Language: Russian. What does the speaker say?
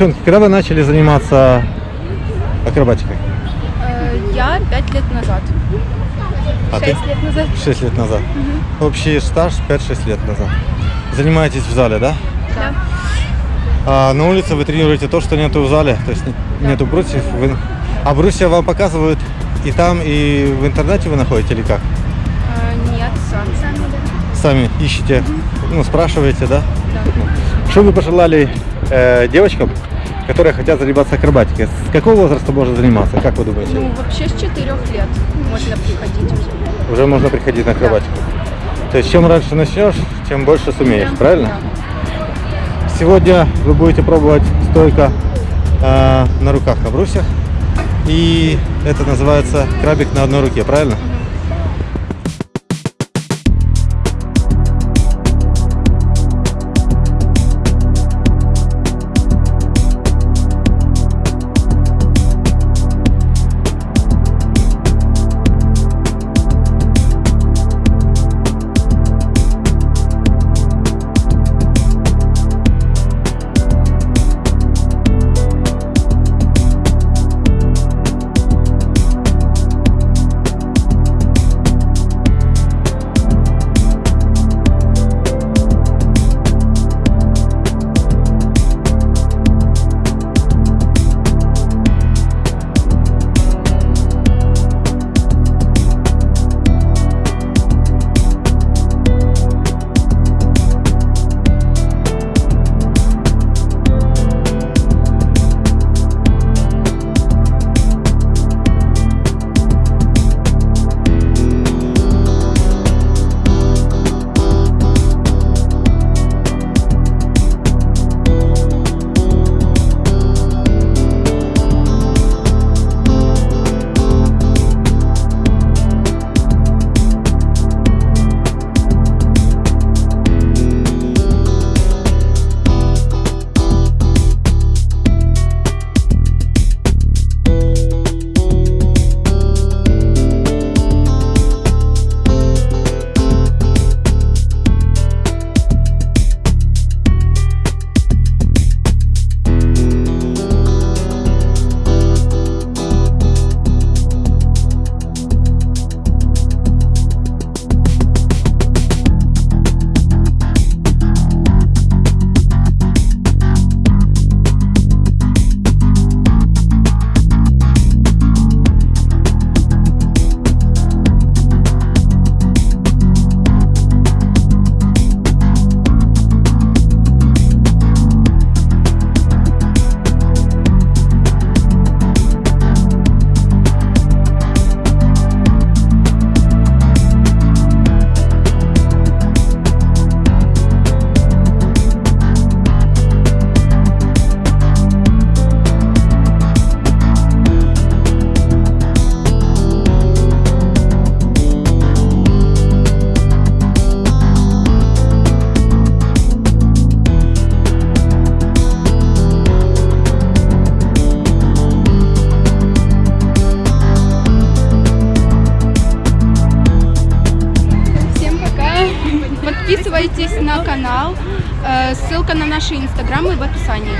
Девчонки, когда вы начали заниматься акробатикой? Э, Я пять лет назад. А ты? Шесть лет назад. 6 лет назад. Общий стаж 5-6 лет назад. Занимаетесь в зале, да? Да. А на улице вы тренируете то, что нету в зале, то есть не- нету брусьев. Вы... А брусья вам показывают и там, и в интернете вы находите или как? Э, Нет, сам. Сами, да. Сами ищете, ну, спрашиваете, да? Да. Что вы пожелали э, девочкам, которые хотят заниматься акробатикой? С какого возраста можно заниматься, как вы думаете? Ну, вообще с четырех лет можно приходить уже. Уже можно приходить на акробатику. То есть чем раньше начнешь, тем больше сумеешь, правильно? Сегодня вы будете пробовать стойка э, на руках на брусьях. И это называется крабик на одной руке, правильно? Всем Подписывайтесь на канал. Э, Ссылка на наши инстаграмы в описании.